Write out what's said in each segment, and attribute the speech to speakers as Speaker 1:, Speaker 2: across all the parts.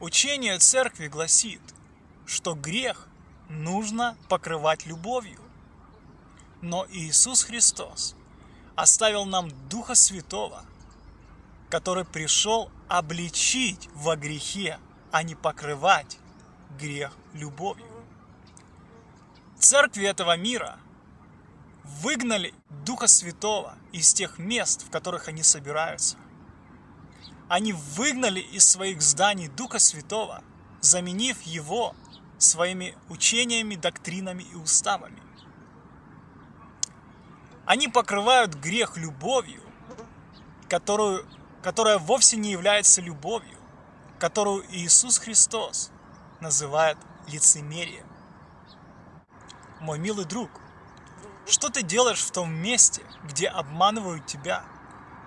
Speaker 1: Учение церкви гласит, что грех нужно покрывать любовью. Но Иисус Христос оставил нам Духа Святого, который пришел обличить во грехе, а не покрывать грех любовью. Церкви этого мира выгнали Духа Святого из тех мест, в которых они собираются. Они выгнали из своих зданий Духа Святого, заменив его своими учениями, доктринами и уставами. Они покрывают грех любовью, которую, которая вовсе не является любовью, которую Иисус Христос называет лицемерием. Мой милый друг, что ты делаешь в том месте, где обманывают тебя –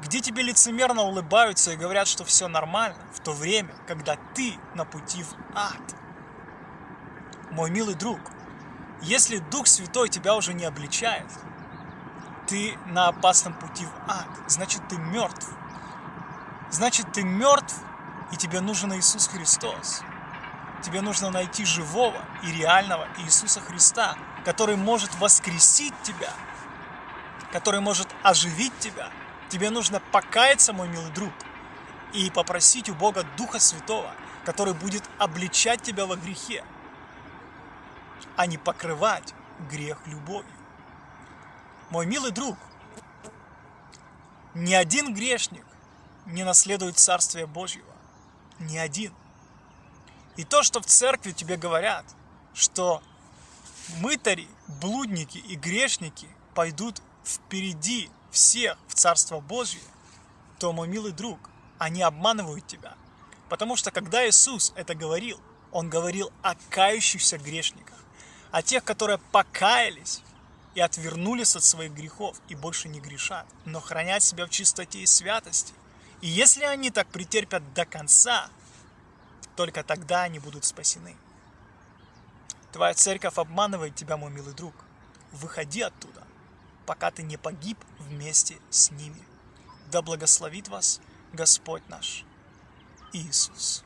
Speaker 1: где тебе лицемерно улыбаются и говорят, что все нормально, в то время, когда ты на пути в ад. Мой милый друг, если Дух Святой тебя уже не обличает, ты на опасном пути в ад, значит ты мертв. Значит ты мертв, и тебе нужен Иисус Христос. Тебе нужно найти живого и реального Иисуса Христа, который может воскресить тебя, который может оживить тебя – Тебе нужно покаяться, мой милый друг, и попросить у Бога Духа Святого, который будет обличать тебя во грехе, а не покрывать грех любовью. Мой милый друг, ни один грешник не наследует Царствие Божьего. Ни один. И то, что в церкви тебе говорят, что мытари, блудники и грешники пойдут впереди всех в Царство Божье, то, мой милый друг, они обманывают тебя. Потому что когда Иисус это говорил, Он говорил о кающихся грешниках, о тех, которые покаялись и отвернулись от своих грехов и больше не грешат, но хранят себя в чистоте и святости. И если они так претерпят до конца, только тогда они будут спасены. Твоя церковь обманывает тебя, мой милый друг. Выходи оттуда пока ты не погиб вместе с ними. Да благословит вас Господь наш Иисус.